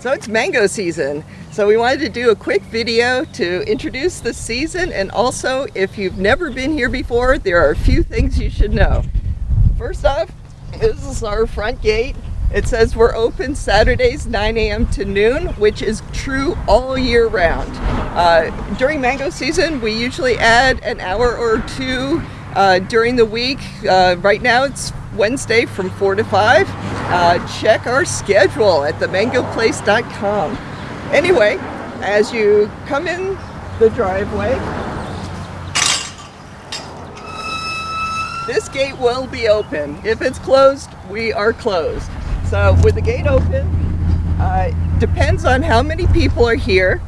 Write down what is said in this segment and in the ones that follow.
So it's mango season. So we wanted to do a quick video to introduce the season and also if you've never been here before, there are a few things you should know. First off, this is our front gate. It says we're open Saturdays 9 a.m. to noon, which is true all year round. Uh, during mango season, we usually add an hour or two uh, during the week. Uh, right now it's Wednesday from 4 to 5. Uh, check our schedule at themangoplace.com. Anyway, as you come in the driveway, this gate will be open. If it's closed, we are closed. So with the gate open, uh, depends on how many people are here,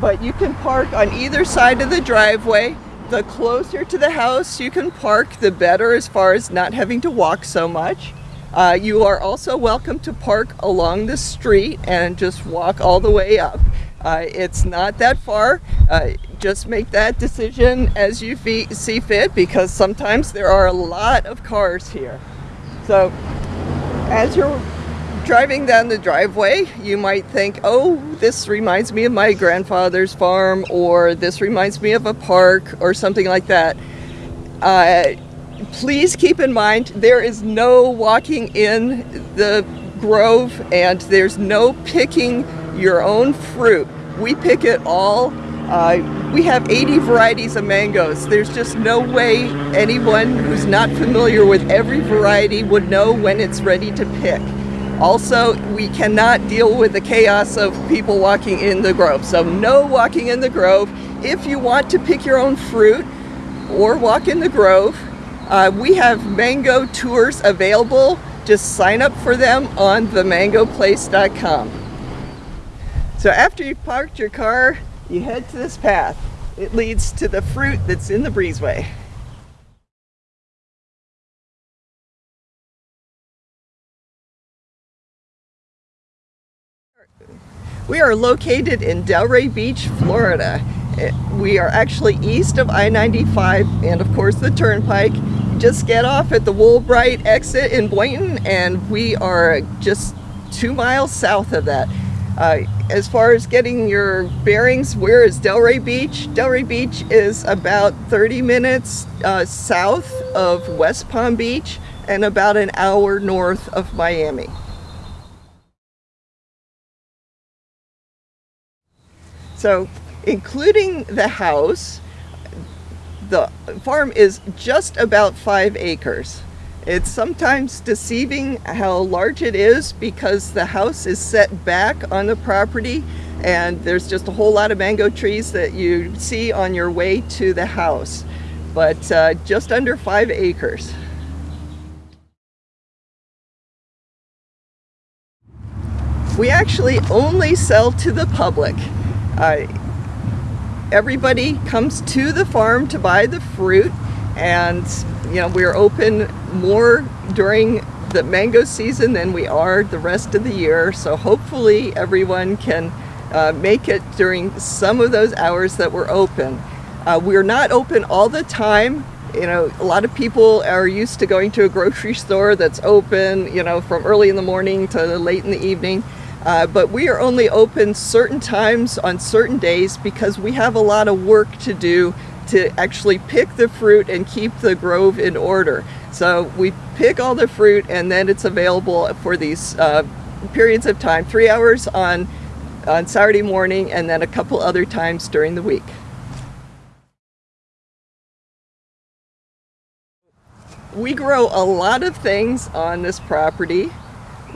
but you can park on either side of the driveway the closer to the house you can park, the better as far as not having to walk so much. Uh, you are also welcome to park along the street and just walk all the way up. Uh, it's not that far. Uh, just make that decision as you see fit because sometimes there are a lot of cars here. So as you're driving down the driveway, you might think, oh, this reminds me of my grandfather's farm, or this reminds me of a park, or something like that. Uh, please keep in mind, there is no walking in the grove, and there's no picking your own fruit. We pick it all. Uh, we have 80 varieties of mangoes. There's just no way anyone who's not familiar with every variety would know when it's ready to pick. Also, we cannot deal with the chaos of people walking in the grove. So no walking in the grove. If you want to pick your own fruit or walk in the grove, uh, we have mango tours available. Just sign up for them on themangoplace.com. So after you've parked your car, you head to this path. It leads to the fruit that's in the breezeway. We are located in Delray Beach, Florida. Eh, we are actually east of I-95 and of course the Turnpike. Just get off at the Woolbright exit in Boynton and we are just two miles south of that. Uh, as far as getting your bearings, where is Delray Beach? Delray Beach is about 30 minutes uh, south of West Palm Beach and about an hour north of Miami. So including the house, the farm is just about five acres. It's sometimes deceiving how large it is because the house is set back on the property and there's just a whole lot of mango trees that you see on your way to the house, but uh, just under five acres. We actually only sell to the public. Uh, everybody comes to the farm to buy the fruit and you know we're open more during the mango season than we are the rest of the year. So hopefully everyone can uh, make it during some of those hours that we're open. Uh, we're not open all the time. You know a lot of people are used to going to a grocery store that's open you know from early in the morning to late in the evening uh, but we are only open certain times on certain days because we have a lot of work to do to actually pick the fruit and keep the grove in order. So we pick all the fruit and then it's available for these uh, periods of time, three hours on, on Saturday morning and then a couple other times during the week. We grow a lot of things on this property.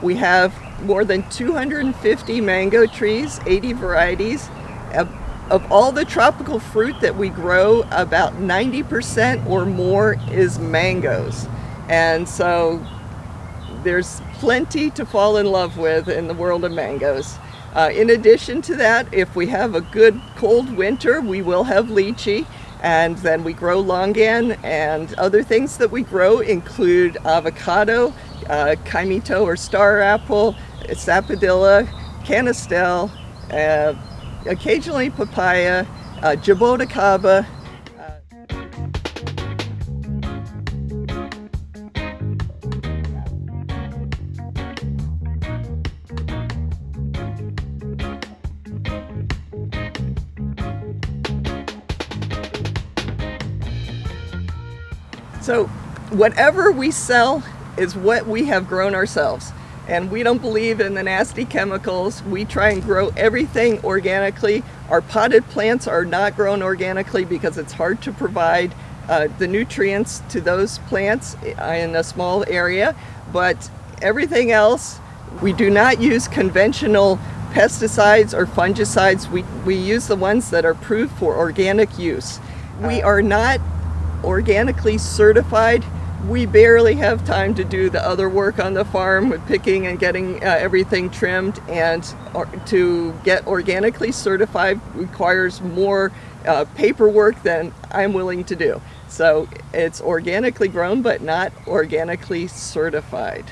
We have more than 250 mango trees, 80 varieties. Of, of all the tropical fruit that we grow, about 90% or more is mangoes. And so there's plenty to fall in love with in the world of mangoes. Uh, in addition to that, if we have a good cold winter, we will have lychee and then we grow longan and other things that we grow include avocado, uh, kaimito or star apple, sapodilla, canistel, uh, occasionally papaya, uh, jaboticaba, So whatever we sell is what we have grown ourselves. And we don't believe in the nasty chemicals. We try and grow everything organically. Our potted plants are not grown organically because it's hard to provide uh, the nutrients to those plants in a small area. But everything else, we do not use conventional pesticides or fungicides. We, we use the ones that are approved for organic use. We are not organically certified. We barely have time to do the other work on the farm with picking and getting uh, everything trimmed and or, to get organically certified requires more uh, paperwork than I'm willing to do. So it's organically grown but not organically certified.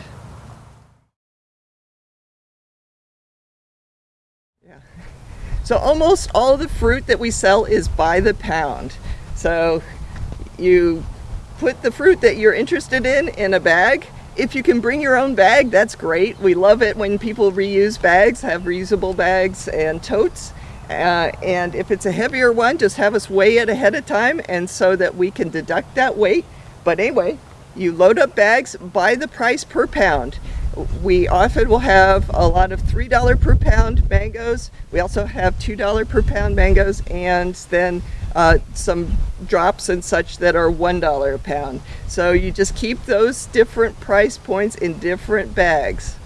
Yeah. So almost all the fruit that we sell is by the pound. So you put the fruit that you're interested in in a bag. If you can bring your own bag, that's great. We love it when people reuse bags, have reusable bags and totes. Uh, and if it's a heavier one, just have us weigh it ahead of time and so that we can deduct that weight. But anyway, you load up bags by the price per pound. We often will have a lot of $3 per pound mangoes. We also have $2 per pound mangoes and then uh, some drops and such that are $1 a pound. So you just keep those different price points in different bags.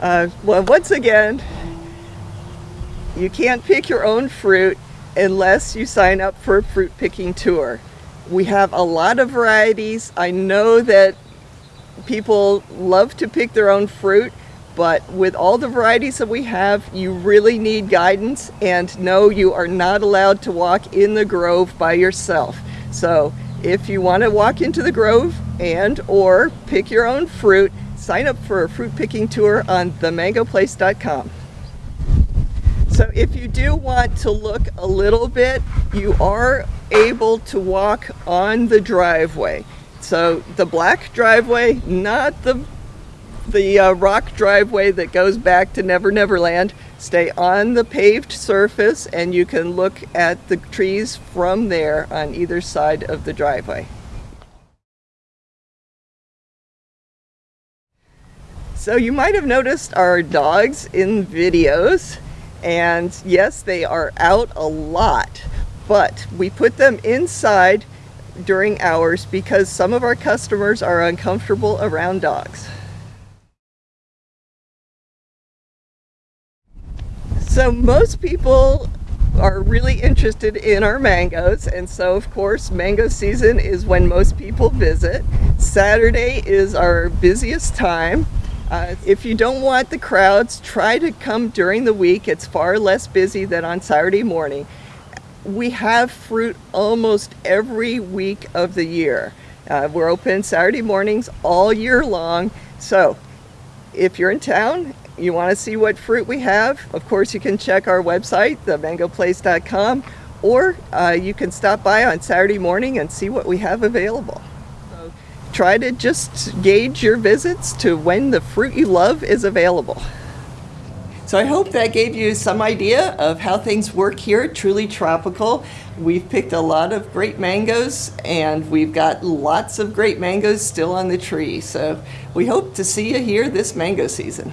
Uh, well, once again, you can't pick your own fruit unless you sign up for a fruit picking tour. We have a lot of varieties. I know that people love to pick their own fruit, but with all the varieties that we have, you really need guidance and no, you are not allowed to walk in the grove by yourself. So if you want to walk into the grove and or pick your own fruit, sign up for a fruit picking tour on themangoplace.com. If you do want to look a little bit, you are able to walk on the driveway. So the black driveway, not the the uh, rock driveway that goes back to Never Never Land. Stay on the paved surface and you can look at the trees from there on either side of the driveway. So you might have noticed our dogs in videos and yes, they are out a lot, but we put them inside during hours because some of our customers are uncomfortable around dogs. So most people are really interested in our mangoes and so of course mango season is when most people visit. Saturday is our busiest time uh, if you don't want the crowds, try to come during the week. It's far less busy than on Saturday morning. We have fruit almost every week of the year. Uh, we're open Saturday mornings all year long. So if you're in town, you want to see what fruit we have, of course you can check our website, themangoplace.com, or uh, you can stop by on Saturday morning and see what we have available try to just gauge your visits to when the fruit you love is available. So I hope that gave you some idea of how things work here Truly Tropical. We've picked a lot of great mangoes and we've got lots of great mangoes still on the tree. So we hope to see you here this mango season.